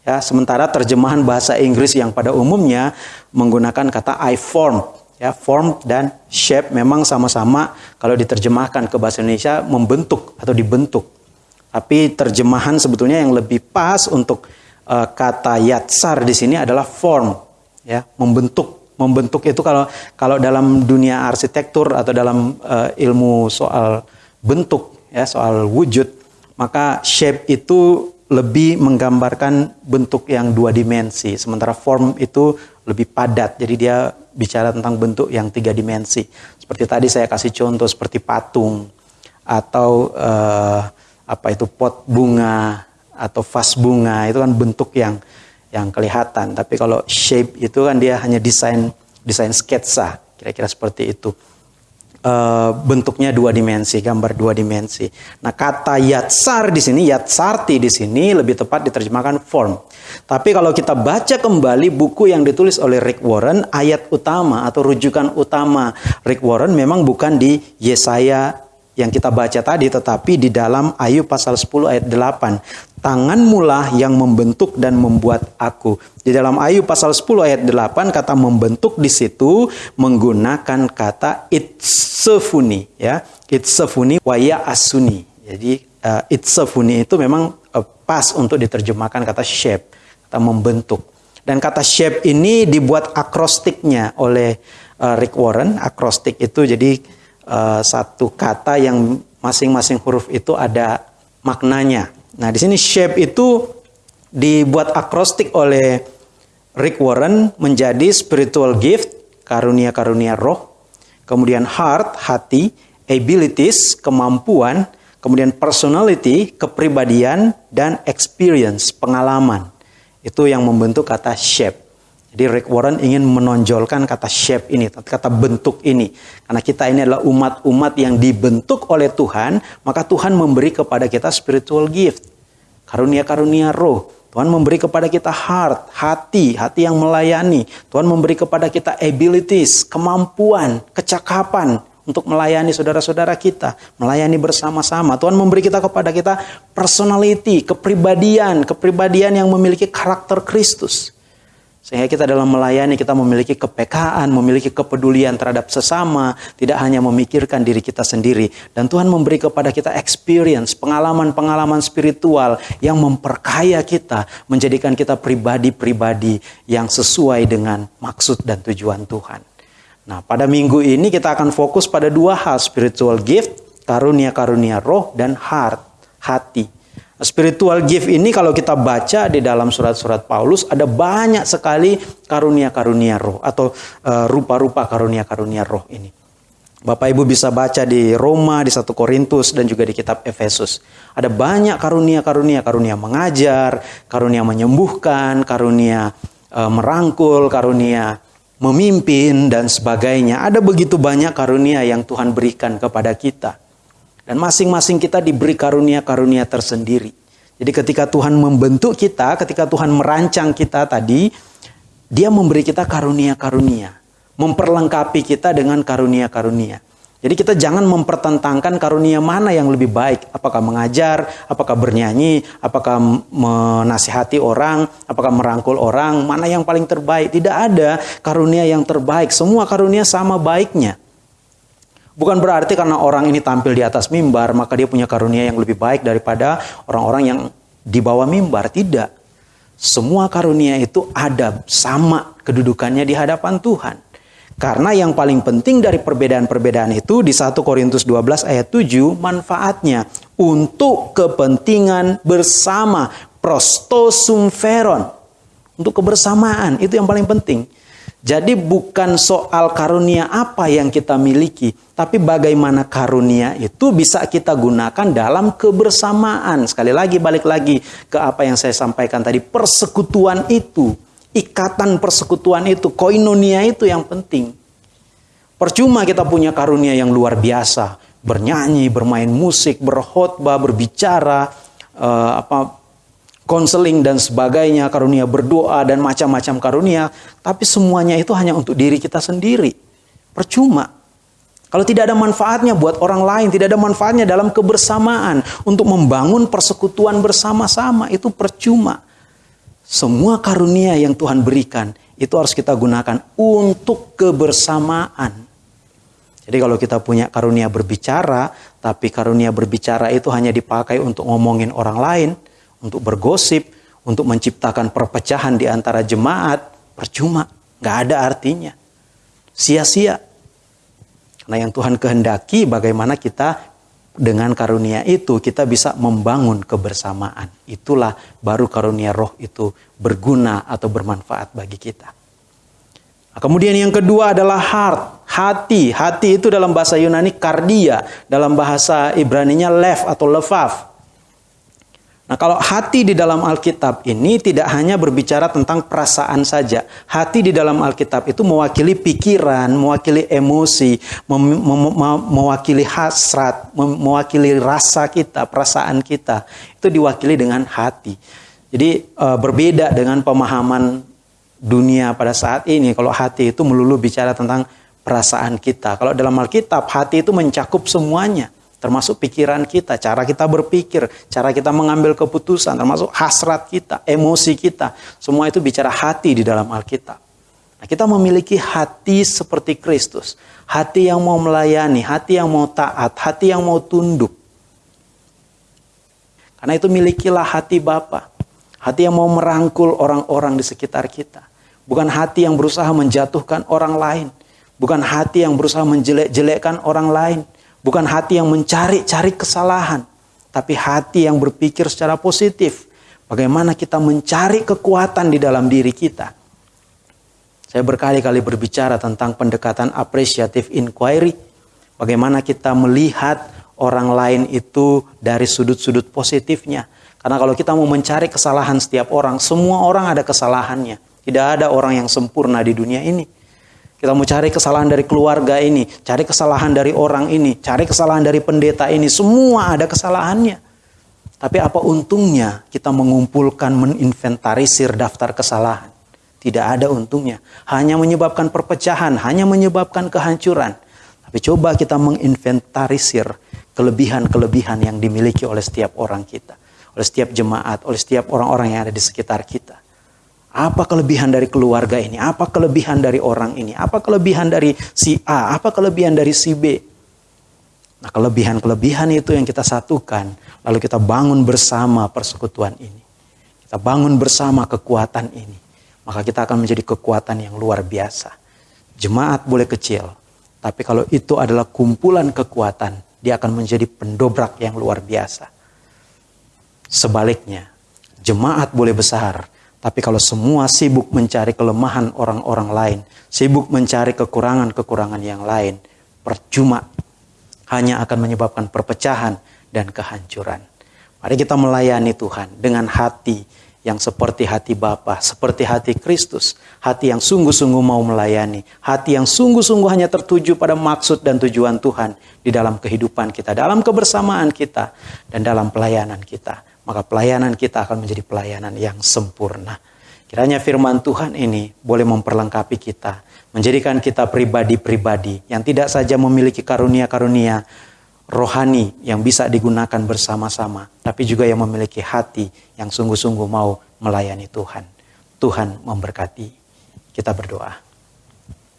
Ya, sementara terjemahan bahasa Inggris yang pada umumnya menggunakan kata I form. Ya, form dan shape memang sama-sama kalau diterjemahkan ke bahasa Indonesia membentuk atau dibentuk. Tapi terjemahan sebetulnya yang lebih pas untuk uh, kata yatsar di sini adalah form, ya, membentuk. Membentuk itu kalau kalau dalam dunia arsitektur atau dalam uh, ilmu soal bentuk, ya, soal wujud, maka shape itu lebih menggambarkan bentuk yang dua dimensi, sementara form itu lebih padat. Jadi dia bicara tentang bentuk yang tiga dimensi. Seperti tadi saya kasih contoh seperti patung atau uh, apa itu pot bunga atau vas bunga itu kan bentuk yang yang kelihatan. Tapi kalau shape itu kan dia hanya desain desain sketsa, kira-kira seperti itu. Uh, bentuknya dua dimensi, gambar dua dimensi. Nah, kata yatsar di sini, yatsarti di sini lebih tepat diterjemahkan form. Tapi kalau kita baca kembali buku yang ditulis oleh Rick Warren, ayat utama atau rujukan utama Rick Warren memang bukan di Yesaya yang kita baca tadi, tetapi di dalam Ayub pasal 10 ayat 8. Tanganmulah yang membentuk dan membuat aku. Di dalam Ayub pasal 10 ayat 8 kata membentuk di situ menggunakan kata itsefuni ya. Itsefuni waya asuni. Jadi uh, itsefuni itu memang uh, pas untuk diterjemahkan kata shape, kata membentuk. Dan kata shape ini dibuat akrostiknya oleh uh, Rick Warren. Akrostik itu jadi uh, satu kata yang masing-masing huruf itu ada maknanya. Nah, di sini shape itu dibuat akrostik oleh Rick Warren menjadi spiritual gift, karunia-karunia roh, kemudian heart, hati, abilities, kemampuan, kemudian personality, kepribadian, dan experience, pengalaman. Itu yang membentuk kata shape. Jadi Rick Warren ingin menonjolkan kata shape ini, kata bentuk ini. Karena kita ini adalah umat-umat yang dibentuk oleh Tuhan, maka Tuhan memberi kepada kita spiritual gift. Karunia-karunia roh. Tuhan memberi kepada kita heart, hati, hati yang melayani. Tuhan memberi kepada kita abilities, kemampuan, kecakapan untuk melayani saudara-saudara kita, melayani bersama-sama. Tuhan memberi kita kepada kita personality, kepribadian, kepribadian yang memiliki karakter Kristus. Sehingga kita dalam melayani kita memiliki kepekaan, memiliki kepedulian terhadap sesama, tidak hanya memikirkan diri kita sendiri. Dan Tuhan memberi kepada kita experience, pengalaman-pengalaman spiritual yang memperkaya kita, menjadikan kita pribadi-pribadi yang sesuai dengan maksud dan tujuan Tuhan. Nah, pada minggu ini kita akan fokus pada dua hal, spiritual gift, karunia-karunia roh, dan heart, hati. Spiritual gift ini kalau kita baca di dalam surat-surat Paulus ada banyak sekali karunia-karunia roh atau uh, rupa-rupa karunia-karunia roh ini. Bapak Ibu bisa baca di Roma, di 1 Korintus dan juga di kitab Efesus. Ada banyak karunia-karunia, karunia mengajar, karunia menyembuhkan, karunia uh, merangkul, karunia memimpin dan sebagainya. Ada begitu banyak karunia yang Tuhan berikan kepada kita. Dan masing-masing kita diberi karunia-karunia tersendiri. Jadi ketika Tuhan membentuk kita, ketika Tuhan merancang kita tadi, dia memberi kita karunia-karunia. Memperlengkapi kita dengan karunia-karunia. Jadi kita jangan mempertentangkan karunia mana yang lebih baik. Apakah mengajar, apakah bernyanyi, apakah menasihati orang, apakah merangkul orang, mana yang paling terbaik. Tidak ada karunia yang terbaik. Semua karunia sama baiknya. Bukan berarti karena orang ini tampil di atas mimbar, maka dia punya karunia yang lebih baik daripada orang-orang yang di bawah mimbar. Tidak. Semua karunia itu ada sama kedudukannya di hadapan Tuhan. Karena yang paling penting dari perbedaan-perbedaan itu di 1 Korintus 12 ayat 7 manfaatnya untuk kepentingan bersama prostosumferon untuk kebersamaan itu yang paling penting. Jadi bukan soal karunia apa yang kita miliki, tapi bagaimana karunia itu bisa kita gunakan dalam kebersamaan. Sekali lagi balik lagi ke apa yang saya sampaikan tadi, persekutuan itu, ikatan persekutuan itu, koinonia itu yang penting. Percuma kita punya karunia yang luar biasa, bernyanyi, bermain musik, berkhotbah, berbicara, uh, apa konseling dan sebagainya, karunia berdoa dan macam-macam karunia, tapi semuanya itu hanya untuk diri kita sendiri. Percuma. Kalau tidak ada manfaatnya buat orang lain, tidak ada manfaatnya dalam kebersamaan untuk membangun persekutuan bersama-sama, itu percuma. Semua karunia yang Tuhan berikan itu harus kita gunakan untuk kebersamaan. Jadi kalau kita punya karunia berbicara, tapi karunia berbicara itu hanya dipakai untuk ngomongin orang lain, untuk bergosip, untuk menciptakan perpecahan di antara jemaat, percuma, nggak ada artinya. Sia-sia. Karena yang Tuhan kehendaki bagaimana kita dengan karunia itu kita bisa membangun kebersamaan. Itulah baru karunia roh itu berguna atau bermanfaat bagi kita. Nah, kemudian yang kedua adalah heart, hati. Hati itu dalam bahasa Yunani kardia, dalam bahasa Ibraninya lev atau lefaf. Nah, kalau hati di dalam Alkitab ini tidak hanya berbicara tentang perasaan saja. Hati di dalam Alkitab itu mewakili pikiran, mewakili emosi, mem mem mewakili hasrat, mewakili rasa kita, perasaan kita. Itu diwakili dengan hati. Jadi e, berbeda dengan pemahaman dunia pada saat ini. Kalau hati itu melulu bicara tentang perasaan kita. Kalau dalam Alkitab, hati itu mencakup semuanya termasuk pikiran kita, cara kita berpikir, cara kita mengambil keputusan, termasuk hasrat kita, emosi kita. Semua itu bicara hati di dalam Alkitab. Nah, kita memiliki hati seperti Kristus, hati yang mau melayani, hati yang mau taat, hati yang mau tunduk. Karena itu milikilah hati Bapa, hati yang mau merangkul orang-orang di sekitar kita. Bukan hati yang berusaha menjatuhkan orang lain, bukan hati yang berusaha menjelek-jelekkan orang lain, Bukan hati yang mencari-cari kesalahan, tapi hati yang berpikir secara positif. Bagaimana kita mencari kekuatan di dalam diri kita. Saya berkali-kali berbicara tentang pendekatan appreciative inquiry. Bagaimana kita melihat orang lain itu dari sudut-sudut positifnya. Karena kalau kita mau mencari kesalahan setiap orang, semua orang ada kesalahannya. Tidak ada orang yang sempurna di dunia ini. Kita mau cari kesalahan dari keluarga ini, cari kesalahan dari orang ini, cari kesalahan dari pendeta ini, semua ada kesalahannya. Tapi apa untungnya kita mengumpulkan, meninventarisir daftar kesalahan? Tidak ada untungnya. Hanya menyebabkan perpecahan, hanya menyebabkan kehancuran. Tapi coba kita menginventarisir kelebihan-kelebihan yang dimiliki oleh setiap orang kita. Oleh setiap jemaat, oleh setiap orang-orang yang ada di sekitar kita. Apa kelebihan dari keluarga ini? Apa kelebihan dari orang ini? Apa kelebihan dari si A? Apa kelebihan dari si B? Nah, kelebihan-kelebihan itu yang kita satukan, lalu kita bangun bersama persekutuan ini. Kita bangun bersama kekuatan ini. Maka kita akan menjadi kekuatan yang luar biasa. Jemaat boleh kecil, tapi kalau itu adalah kumpulan kekuatan, dia akan menjadi pendobrak yang luar biasa. Sebaliknya, jemaat boleh besar, tapi kalau semua sibuk mencari kelemahan orang-orang lain, sibuk mencari kekurangan-kekurangan yang lain, percuma hanya akan menyebabkan perpecahan dan kehancuran. Mari kita melayani Tuhan dengan hati yang seperti hati Bapa, seperti hati Kristus, hati yang sungguh-sungguh mau melayani, hati yang sungguh-sungguh hanya tertuju pada maksud dan tujuan Tuhan di dalam kehidupan kita, dalam kebersamaan kita, dan dalam pelayanan kita maka pelayanan kita akan menjadi pelayanan yang sempurna. Kiranya firman Tuhan ini boleh memperlengkapi kita, menjadikan kita pribadi-pribadi yang tidak saja memiliki karunia-karunia rohani yang bisa digunakan bersama-sama, tapi juga yang memiliki hati yang sungguh-sungguh mau melayani Tuhan. Tuhan memberkati. Kita berdoa.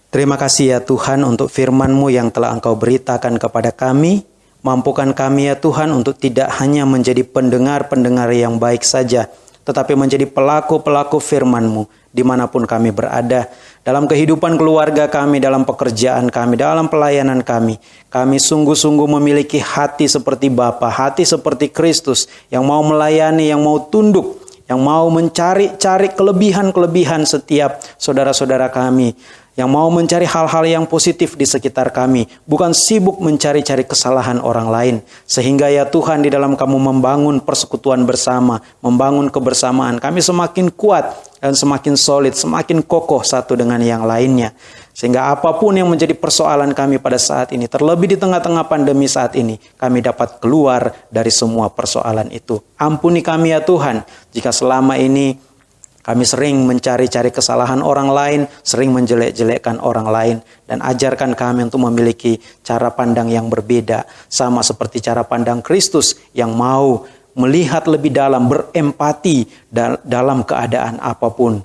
Terima kasih ya Tuhan untuk firman-Mu yang telah Engkau beritakan kepada kami. Mampukan kami ya Tuhan untuk tidak hanya menjadi pendengar-pendengar yang baik saja, tetapi menjadi pelaku-pelaku firman-Mu di mana pun kami berada. Dalam kehidupan keluarga kami, dalam pekerjaan kami, dalam pelayanan kami. Kami sungguh-sungguh memiliki hati seperti Bapa, hati seperti Kristus yang mau melayani, yang mau tunduk, yang mau mencari-cari kelebihan-kelebihan setiap saudara-saudara kami yang mau mencari hal-hal yang positif di sekitar kami, bukan sibuk mencari-cari kesalahan orang lain. Sehingga ya Tuhan di dalam kamu membangun persekutuan bersama, membangun kebersamaan, kami semakin kuat dan semakin solid, semakin kokoh satu dengan yang lainnya. Sehingga apa pun yang menjadi persoalan kami pada saat ini, terlebih di tengah-tengah pandemi saat ini, kami dapat keluar dari semua persoalan itu. Ampuni kami ya Tuhan, jika selama ini kami sering mencari-cari kesalahan orang lain, sering menjelek-jelekkan orang lain, dan ajarkan kami untuk memiliki cara pandang yang berbeda, sama seperti cara pandang Kristus yang mau melihat lebih dalam, berempati dalam keadaan apa pun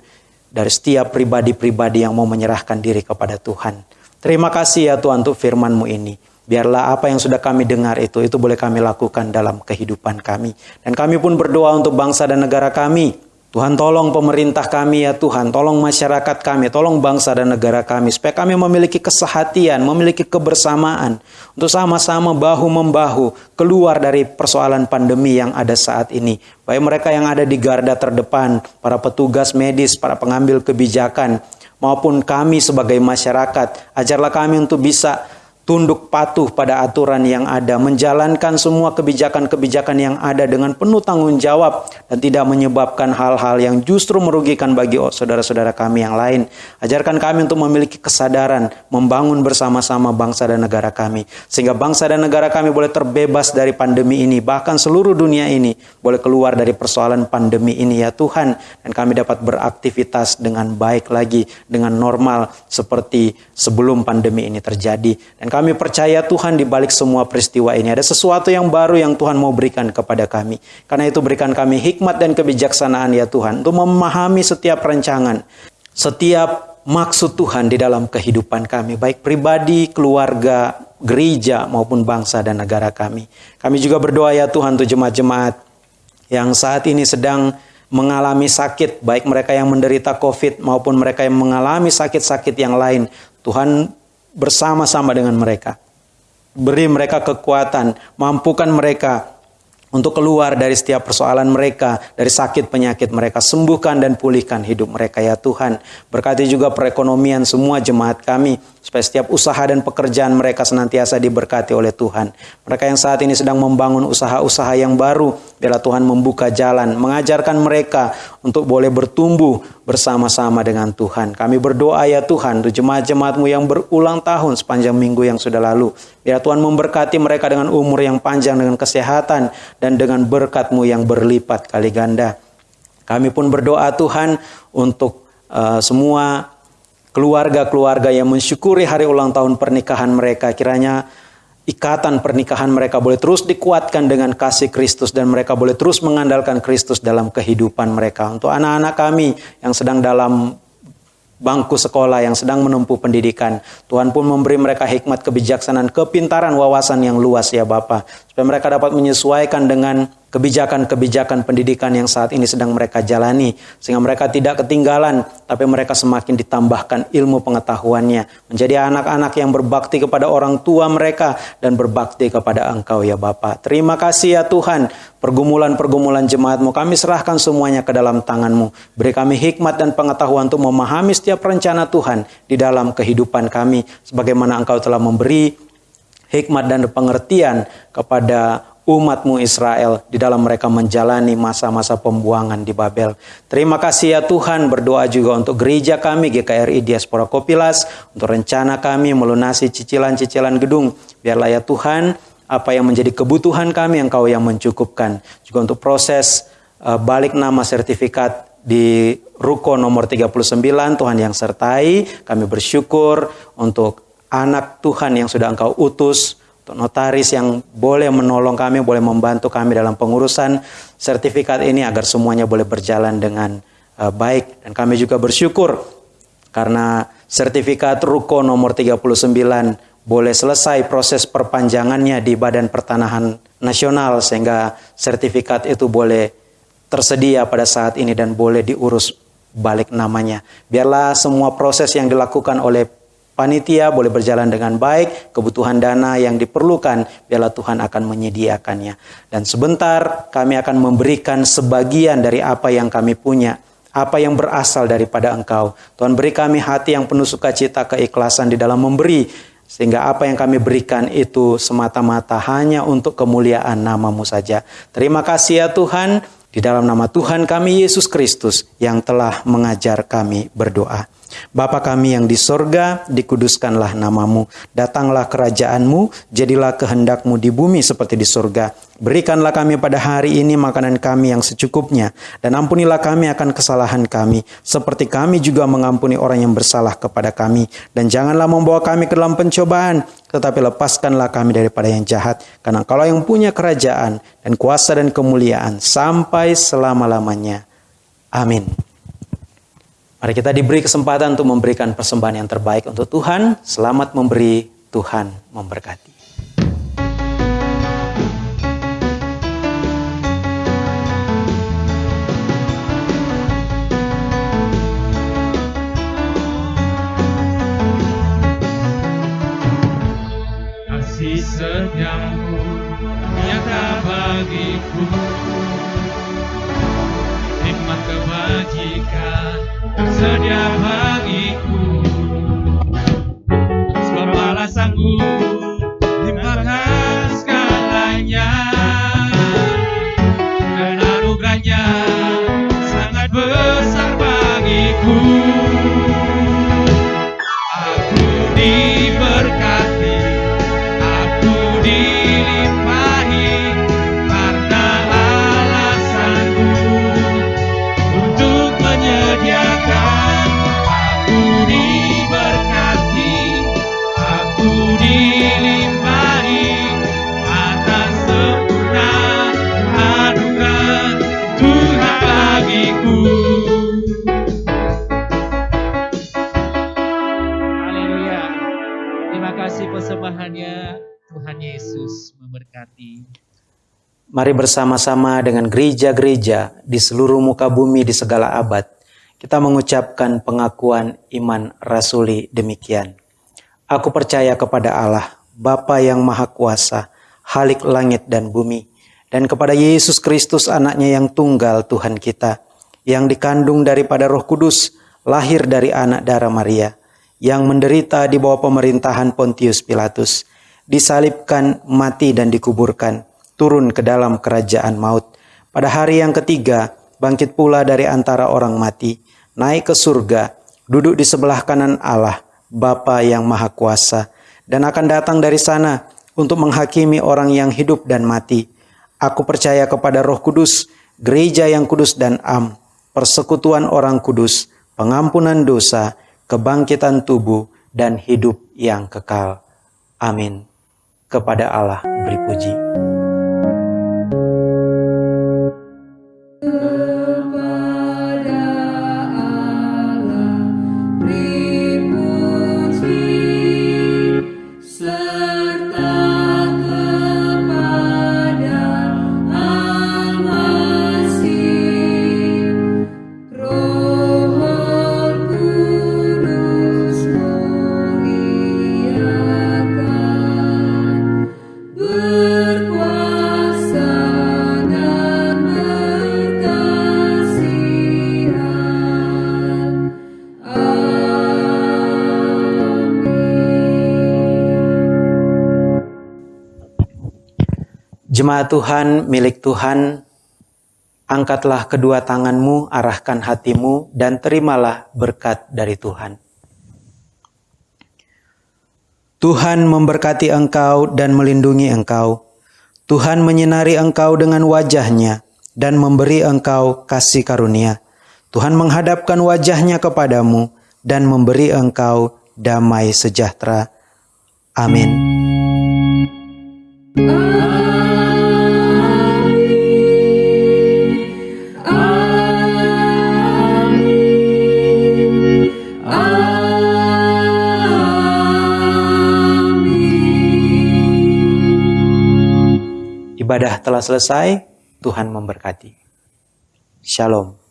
dari setiap pribadi-pribadi yang mau menyerahkan diri kepada Tuhan. Terima kasih ya Tuhan untuk firman-Mu ini. Biarlah apa yang sudah kami dengar itu, itu boleh kami lakukan dalam kehidupan kami. Dan kami pun berdoa untuk bangsa dan negara kami, Tuhan tolong pemerintah kami ya Tuhan, tolong masyarakat kami, tolong bangsa dan negara kami supaya kami memiliki kesehatian, memiliki kebersamaan untuk sama-sama bahu-membahu keluar dari persoalan pandemi yang ada saat ini. Baik mereka yang ada di garda terdepan, para petugas medis, para pengambil kebijakan, maupun kami sebagai masyarakat, ajarlah kami untuk bisa tunduk patuh pada aturan yang ada, menjalankan semua kebijakan-kebijakan yang ada dengan penuh tanggung jawab dan tidak menyebabkan hal-hal yang justru merugikan bagi saudara-saudara kami yang lain. Ajarkan kami untuk memiliki kesadaran membangun bersama-sama bangsa dan negara kami sehingga bangsa dan negara kami boleh terbebas dari pandemi ini, bahkan seluruh dunia ini boleh keluar dari persoalan pandemi ini ya Tuhan dan kami dapat beraktivitas dengan baik lagi dengan normal seperti sebelum pandemi ini terjadi dan kami percaya Tuhan di balik semua peristiwa ini ada sesuatu yang baru yang Tuhan mau berikan kepada kami. Karena itu berikan kami hikmat dan kebijaksanaan ya Tuhan untuk memahami setiap rancangan, setiap maksud Tuhan di dalam kehidupan kami, baik pribadi, keluarga, gereja maupun bangsa dan negara kami. Kami juga berdoa ya Tuhan untuk jemaat-jemaat yang saat ini sedang mengalami sakit, baik mereka yang menderita COVID maupun mereka yang mengalami sakit-sakit yang lain. Tuhan bersama-sama dengan mereka. Beri mereka kekuatan, mampukan mereka untuk keluar dari setiap persoalan mereka, dari sakit penyakit mereka, sembuhkan dan pulihkan hidup mereka ya Tuhan. Berkati juga perekonomian semua jemaat kami, supaya setiap usaha dan pekerjaan mereka senantiasa diberkati oleh Tuhan. Mereka yang saat ini sedang membangun usaha-usaha yang baru, biarlah Tuhan membuka jalan, mengajarkan mereka untuk boleh bertumbuh bersama-sama dengan Tuhan. Kami berdoa ya Tuhan untuk jemaat-jemaatmu yang berulang tahun sepanjang minggu yang sudah lalu. Biar Tuhan memberkati mereka dengan umur yang panjang, dengan kesehatan, dan dengan berkatmu yang berlipat kali ganda. Kami pun berdoa Tuhan untuk uh, semua keluarga-keluarga yang mensyukuri hari ulang tahun pernikahan mereka. Kiranya ikatan pernikahan mereka boleh terus dikuatkan dengan kasih Kristus dan mereka boleh terus mengandalkan Kristus dalam kehidupan mereka. Untuk anak-anak kami yang sedang dalam bangku sekolah yang sedang menempuh pendidikan. Tuhan pun memberi mereka hikmat, kebijaksanaan, kepintaran, wawasan yang luas ya Bapak. Supaya mereka dapat menyesuaikan dengan kebijakan-kebijakan pendidikan yang saat ini sedang mereka jalani sehingga mereka tidak ketinggalan tapi mereka semakin ditambahkan ilmu pengetahuannya menjadi anak-anak yang berbakti kepada orang tua mereka dan berbakti kepada Engkau ya Bapa. Terima kasih ya Tuhan pergumulan-pergumulan jemaatmu kami serahkan semuanya ke dalam tanganmu. Beri kami hikmat dan pengetahuan untuk memahami setiap rencana Tuhan di dalam kehidupan kami sebagaimana Engkau telah memberi hikmat dan pengertian kepada umatmu Israel di dalam mereka menjalani masa-masa pembuangan di Babel. Terima kasih ya Tuhan, berdoa juga untuk gereja kami GKRI Diaspora Kopilas, untuk rencana kami melunasi cicilan-cicilan gedung. Biarlah ya Tuhan, apa yang menjadi kebutuhan kami Engkau yang mencukupkan. Juga untuk proses uh, balik nama sertifikat di Ruko nomor 39 Tuhan yang sertai. Kami bersyukur untuk anak Tuhan yang sudah Engkau utus untuk notaris yang boleh menolong kami, boleh membantu kami dalam pengurusan sertifikat ini agar semuanya boleh berjalan dengan uh, baik. Dan kami juga bersyukur karena sertifikat Ruko nomor 39 boleh selesai proses perpanjangannya di Badan Pertanahan Nasional sehingga sertifikat itu boleh tersedia pada saat ini dan boleh diurus balik namanya. Biarlah semua proses yang dilakukan oleh panitia boleh berjalan dengan baik, kebutuhan dana yang diperlukan, biarlah Tuhan akan menyediakannya. Dan sebentar kami akan memberikan sebagian dari apa yang kami punya, apa yang berasal daripada Engkau. Tuhan beri kami hati yang penuh sukacita, keikhlasan di dalam memberi, sehingga apa yang kami berikan itu semata-mata hanya untuk kemuliaan namamu saja. Terima kasih ya Tuhan, di dalam nama Tuhan kami Yesus Kristus yang telah mengajar kami berdoa. Bapa kami yang di sorga, dikuduskanlah namamu. Datanglah kerajaanmu, jadilah kehendakmu di bumi seperti di sorga. Berikanlah kami pada hari ini makanan kami yang secukupnya. Dan ampunilah kami akan kesalahan kami. Seperti kami juga mengampuni orang yang bersalah kepada kami. Dan janganlah membawa kami ke dalam pencobaan. Tetapi lepaskanlah kami daripada yang jahat. Karena kalau yang punya kerajaan dan kuasa dan kemuliaan sampai selama-lamanya. Amin. Mari kita diberi kesempatan untuk memberikan persembahan yang terbaik untuk Tuhan. Selamat memberi, Tuhan memberkati. Kasih setiamu nyata bagiku kebajikan tersedia Mari bersama-sama dengan gereja-gereja di seluruh muka bumi di segala abad, kita mengucapkan pengakuan iman rasuli demikian. Aku percaya kepada Allah, Bapa yang Maha Kuasa, Halik langit dan bumi, dan kepada Yesus Kristus anaknya yang tunggal Tuhan kita, yang dikandung daripada roh kudus, lahir dari anak darah Maria, yang menderita di bawah pemerintahan Pontius Pilatus, disalibkan, mati dan dikuburkan, turun ke dalam kerajaan maut. Pada hari yang ketiga, bangkit pula dari antara orang mati, naik ke surga, duduk di sebelah kanan Allah, Bapa yang Maha Kuasa, dan akan datang dari sana untuk menghakimi orang yang hidup dan mati. Aku percaya kepada Roh Kudus, gereja yang kudus dan am, persekutuan orang kudus, pengampunan dosa, kebangkitan tubuh, dan hidup yang kekal. Amin. Kepada Allah beri puji. Jemaat Tuhan, milik Tuhan, angkatlah kedua tanganmu, arahkan hatimu, dan terimalah berkat dari Tuhan. Tuhan memberkati engkau dan melindungi engkau. Tuhan menyinari engkau dengan wajahnya dan memberi engkau kasih karunia. Tuhan menghadapkan wajahnya kepadamu dan memberi engkau damai sejahtera. Amin. Ibadah telah selesai, Tuhan memberkati. Shalom.